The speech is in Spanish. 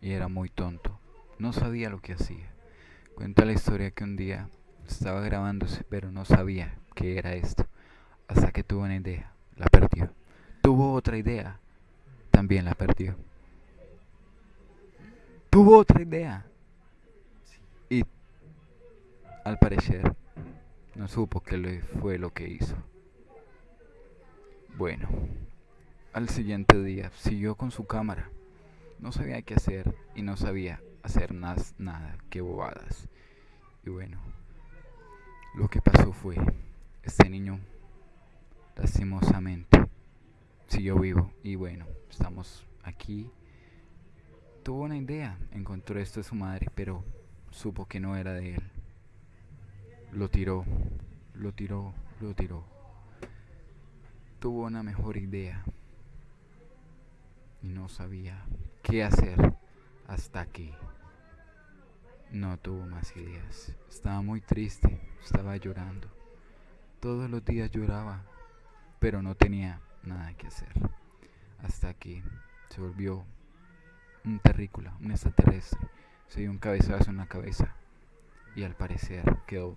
y era muy tonto. No sabía lo que hacía. Cuenta la historia que un día estaba grabándose, pero no sabía qué era esto. Hasta que tuvo una idea, la perdió. Tuvo otra idea, también la perdió. Tuvo otra idea. Y al parecer no supo qué fue lo que hizo. Bueno, al siguiente día siguió con su cámara. No sabía qué hacer y no sabía hacer más nada que bobadas. Y bueno, lo que pasó fue, este niño lastimosamente siguió vivo y bueno, estamos aquí. Tuvo una idea, encontró esto de su madre, pero supo que no era de él. Lo tiró, lo tiró, lo tiró. Tuvo una mejor idea no sabía qué hacer hasta que no tuvo más ideas. Estaba muy triste, estaba llorando. Todos los días lloraba, pero no tenía nada que hacer. Hasta que se volvió un terrícola, un extraterrestre. Se dio un cabezazo en la cabeza y al parecer quedó